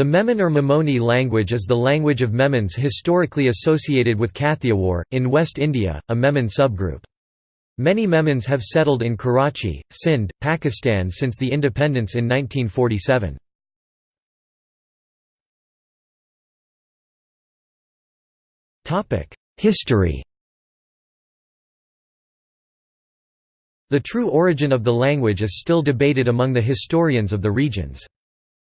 The Memon or Memoni language is the language of Memons historically associated with Kathiawar, in West India, a Memon subgroup. Many Memons have settled in Karachi, Sindh, Pakistan since the independence in 1947. History The true origin of the language is still debated among the historians of the regions.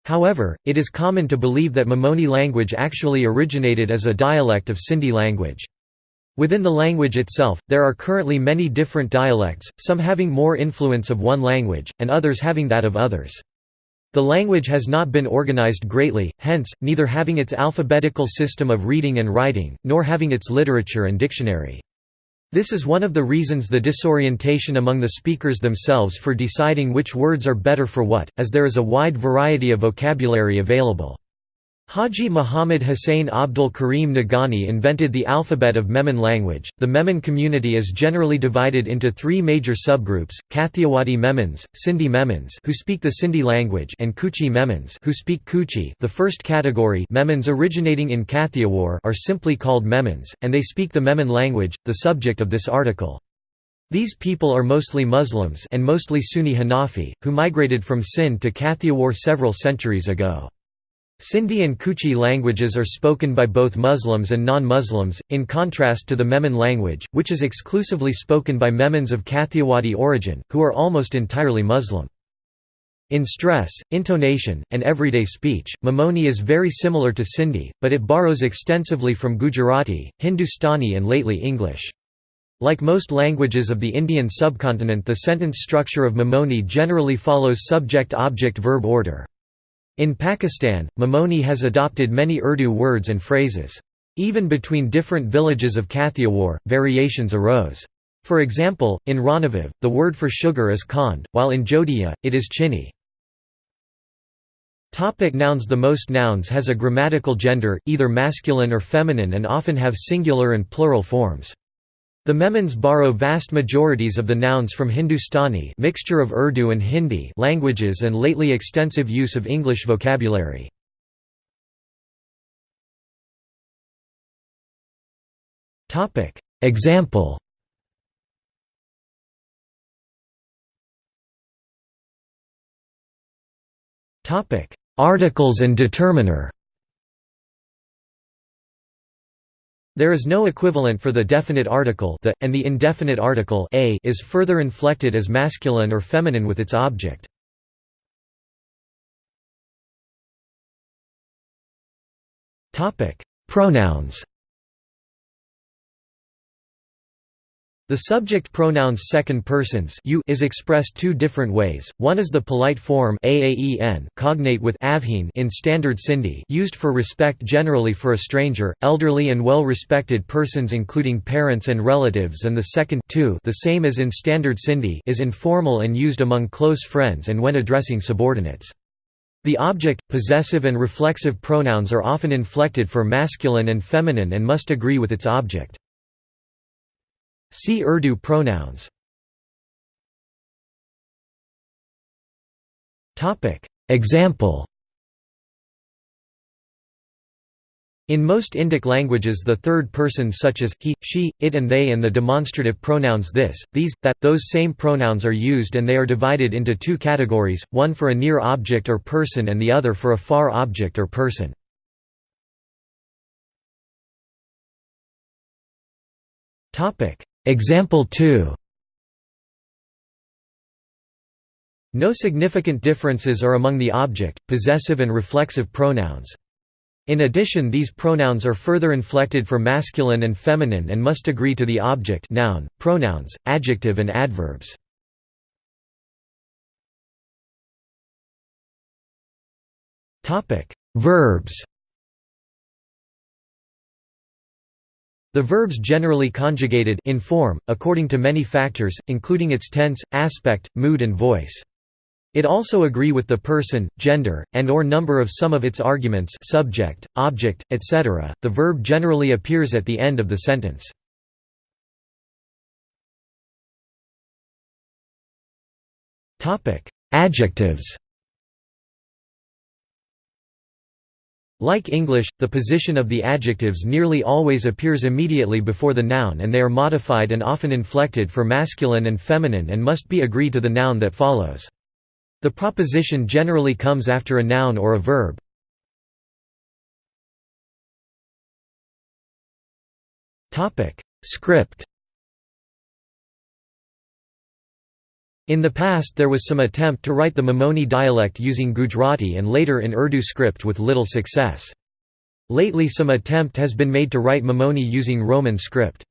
However, it is common to believe that Memoni language actually originated as a dialect of Sindhi language. Within the language itself, there are currently many different dialects, some having more influence of one language, and others having that of others. The language has not been organized greatly, hence, neither having its alphabetical system of reading and writing, nor having its literature and dictionary. This is one of the reasons the disorientation among the speakers themselves for deciding which words are better for what, as there is a wide variety of vocabulary available. Haji Muhammad Hussain Abdul Karim Nagani invented the alphabet of Memon language. The Memon community is generally divided into three major subgroups: Kathiawadi Memons, Sindhi Memons, who speak the Sindhi language, and Kuchi Memons, who speak Kuchi. The first category, Memons originating in Kathiawar, are simply called Memons, and they speak the Memon language, the subject of this article. These people are mostly Muslims and mostly Sunni Hanafi, who migrated from Sindh to Kathiawar several centuries ago. Sindhi and Kuchi languages are spoken by both Muslims and non-Muslims, in contrast to the Memon language, which is exclusively spoken by Memons of Kathiawadi origin, who are almost entirely Muslim. In stress, intonation, and everyday speech, Memoni is very similar to Sindhi, but it borrows extensively from Gujarati, Hindustani and lately English. Like most languages of the Indian subcontinent the sentence structure of Memoni generally follows subject-object-verb order. In Pakistan, Memoni has adopted many Urdu words and phrases. Even between different villages of Kathiawar, variations arose. For example, in Ranavav, the word for sugar is khand, while in Jodhia, it is chini. Topic nouns The most nouns has a grammatical gender, either masculine or feminine and often have singular and plural forms. The Memons borrow vast majorities of the nouns from Hindustani mixture of Urdu and Hindi languages and lately extensive use of English vocabulary. Example. Articles and determiner There is no equivalent for the definite article the, and the indefinite article a is further inflected as masculine or feminine with its object. Pronouns The subject pronouns second persons you is expressed two different ways. One is the polite form aaen cognate with avheen in standard Sindhi, used for respect generally for a stranger, elderly and well-respected persons including parents and relatives, and the second tu, the same as in standard Sindhi, is informal and used among close friends and when addressing subordinates. The object, possessive and reflexive pronouns are often inflected for masculine and feminine and must agree with its object. See Urdu pronouns. Example In most Indic languages the third person such as he, she, it and they and the demonstrative pronouns this, these, that, those same pronouns are used and they are divided into two categories, one for a near object or person and the other for a far object or person. Example 2 No significant differences are among the object, possessive and reflexive pronouns. In addition these pronouns are further inflected for masculine and feminine and must agree to the object noun, pronouns, adjective and adverbs. Verbs The verbs generally conjugated in form, according to many factors, including its tense, aspect, mood and voice. It also agree with the person, gender, and or number of some of its arguments subject, object, etc. The verb generally appears at the end of the sentence. Adjectives Like English, the position of the adjectives nearly always appears immediately before the noun and they are modified and often inflected for masculine and feminine and must be agree to the noun that follows. The proposition generally comes after a noun or a verb. Script In the past there was some attempt to write the Memoni dialect using Gujarati and later in Urdu script with little success. Lately some attempt has been made to write Memoni using Roman script.